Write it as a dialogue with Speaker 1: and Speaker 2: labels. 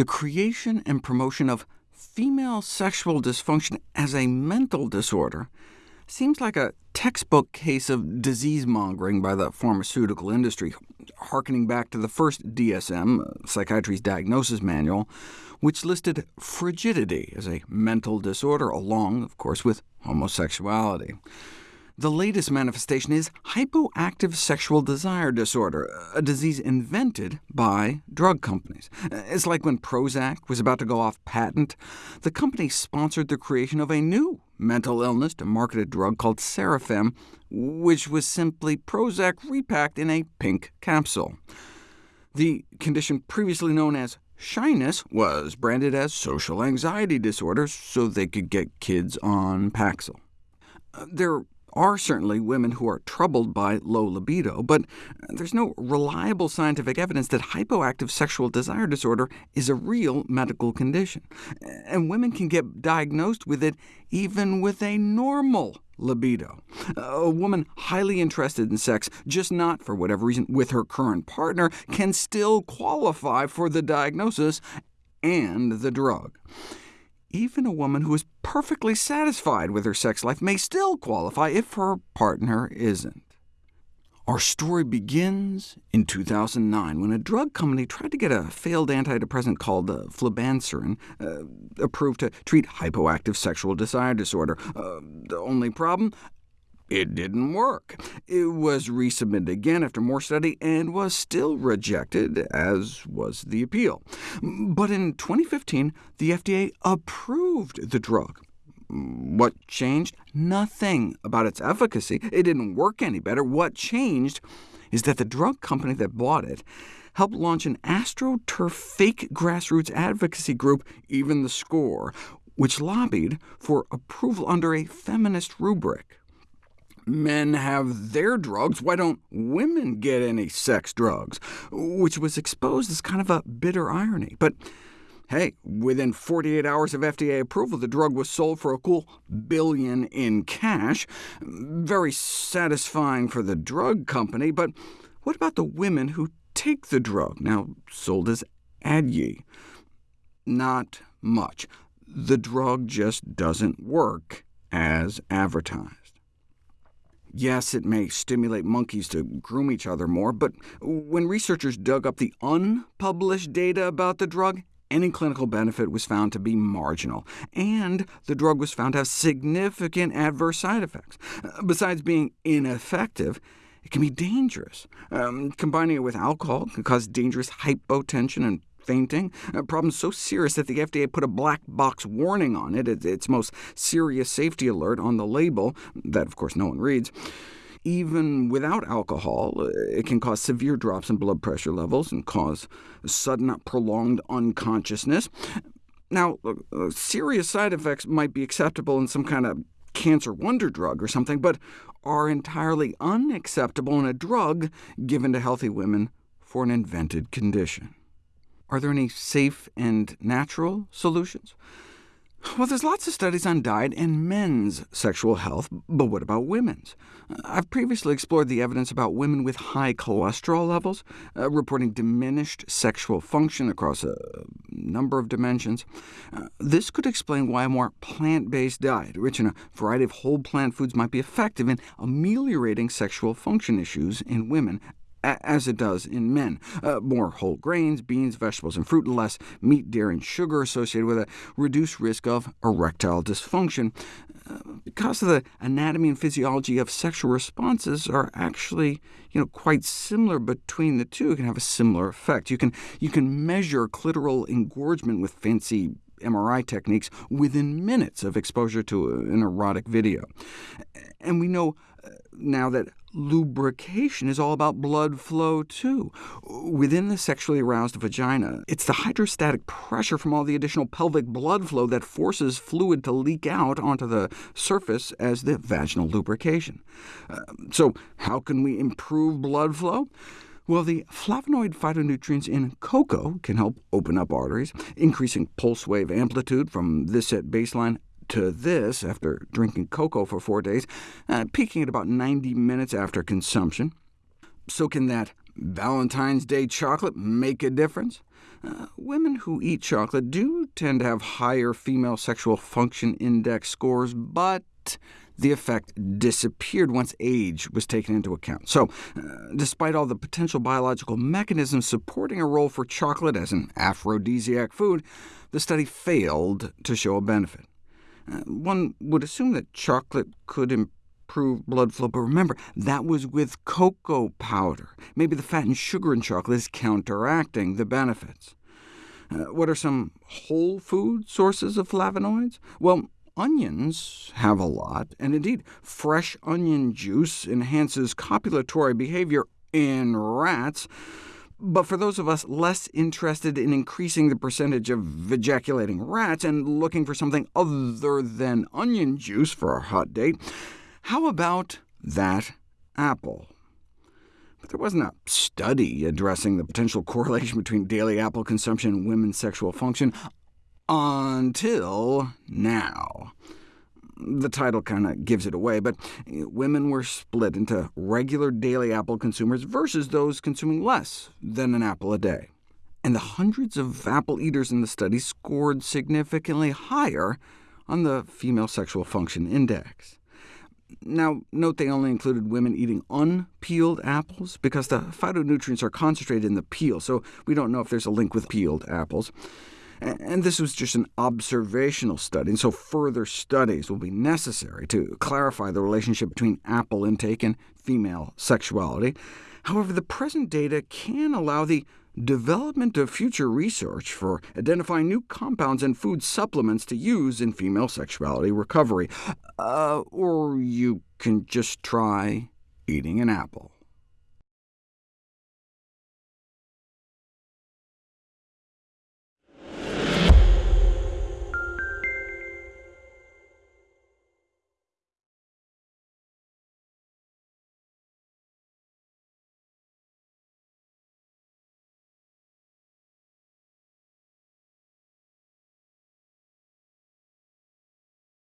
Speaker 1: the creation and promotion of female sexual dysfunction as a mental disorder seems like a textbook case of disease-mongering by the pharmaceutical industry, harkening back to the first DSM, uh, Psychiatry's Diagnosis Manual, which listed frigidity as a mental disorder, along, of course, with homosexuality. The latest manifestation is hypoactive sexual desire disorder, a disease invented by drug companies. It's like when Prozac was about to go off patent. The company sponsored the creation of a new mental illness to market a drug called Sarafem, which was simply Prozac repacked in a pink capsule. The condition previously known as shyness was branded as social anxiety disorder so they could get kids on Paxil. There are certainly women who are troubled by low libido, but there's no reliable scientific evidence that hypoactive sexual desire disorder is a real medical condition, and women can get diagnosed with it even with a normal libido. A woman highly interested in sex, just not for whatever reason with her current partner, can still qualify for the diagnosis and the drug even a woman who is perfectly satisfied with her sex life may still qualify if her partner isn't. Our story begins in 2009, when a drug company tried to get a failed antidepressant called uh, flibanserin uh, approved to treat hypoactive sexual desire disorder. Uh, the only problem? It didn't work. It was resubmitted again after more study and was still rejected, as was the appeal. But in 2015, the FDA approved the drug. What changed? Nothing about its efficacy. It didn't work any better. What changed is that the drug company that bought it helped launch an AstroTurf fake grassroots advocacy group, Even the Score, which lobbied for approval under a feminist rubric men have their drugs, why don't women get any sex drugs? Which was exposed as kind of a bitter irony. But hey, within 48 hours of FDA approval, the drug was sold for a cool billion in cash. Very satisfying for the drug company, but what about the women who take the drug, now sold as Addyi? Not much. The drug just doesn't work as advertised. Yes, it may stimulate monkeys to groom each other more, but when researchers dug up the unpublished data about the drug, any clinical benefit was found to be marginal, and the drug was found to have significant adverse side effects. Besides being ineffective, it can be dangerous. Um, combining it with alcohol can cause dangerous hypotension and fainting, a problem so serious that the FDA put a black box warning on it, its most serious safety alert on the label, that of course no one reads. Even without alcohol, it can cause severe drops in blood pressure levels and cause sudden, prolonged unconsciousness. Now, uh, serious side effects might be acceptable in some kind of cancer wonder drug or something, but are entirely unacceptable in a drug given to healthy women for an invented condition. Are there any safe and natural solutions? Well, there's lots of studies on diet and men's sexual health, but what about women's? I've previously explored the evidence about women with high cholesterol levels, uh, reporting diminished sexual function across a number of dimensions. Uh, this could explain why a more plant-based diet, rich in a variety of whole plant foods, might be effective in ameliorating sexual function issues in women, as it does in men. Uh, more whole grains, beans, vegetables, and fruit, and less meat, dairy, and sugar associated with a reduced risk of erectile dysfunction. Uh, because of the anatomy and physiology of sexual responses are actually you know, quite similar between the two, can have a similar effect. You can, you can measure clitoral engorgement with fancy MRI techniques within minutes of exposure to an erotic video. And we know uh, now that lubrication is all about blood flow, too. Within the sexually aroused vagina, it's the hydrostatic pressure from all the additional pelvic blood flow that forces fluid to leak out onto the surface as the vaginal lubrication. Uh, so how can we improve blood flow? Well, the flavonoid phytonutrients in cocoa can help open up arteries, increasing pulse wave amplitude from this at baseline to this after drinking cocoa for four days, uh, peaking at about 90 minutes after consumption. So can that Valentine's Day chocolate make a difference? Uh, women who eat chocolate do tend to have higher female sexual function index scores, but the effect disappeared once age was taken into account. So, uh, despite all the potential biological mechanisms supporting a role for chocolate as an aphrodisiac food, the study failed to show a benefit. Uh, one would assume that chocolate could improve blood flow, but remember, that was with cocoa powder. Maybe the fat and sugar in chocolate is counteracting the benefits. Uh, what are some whole food sources of flavonoids? Well, Onions have a lot, and indeed, fresh onion juice enhances copulatory behavior in rats, but for those of us less interested in increasing the percentage of ejaculating rats and looking for something other than onion juice for our hot date, how about that apple? But there wasn't a study addressing the potential correlation between daily apple consumption and women's sexual function until now. The title kind of gives it away, but eh, women were split into regular daily apple consumers versus those consuming less than an apple a day. And the hundreds of apple eaters in the study scored significantly higher on the female sexual function index. Now, note they only included women eating unpeeled apples, because the phytonutrients are concentrated in the peel, so we don't know if there's a link with peeled apples. And this was just an observational study, and so further studies will be necessary to clarify the relationship between apple intake and female sexuality. However, the present data can allow the development of future research for identifying new compounds and food supplements to use in female sexuality recovery. Uh, or you can just try eating an apple.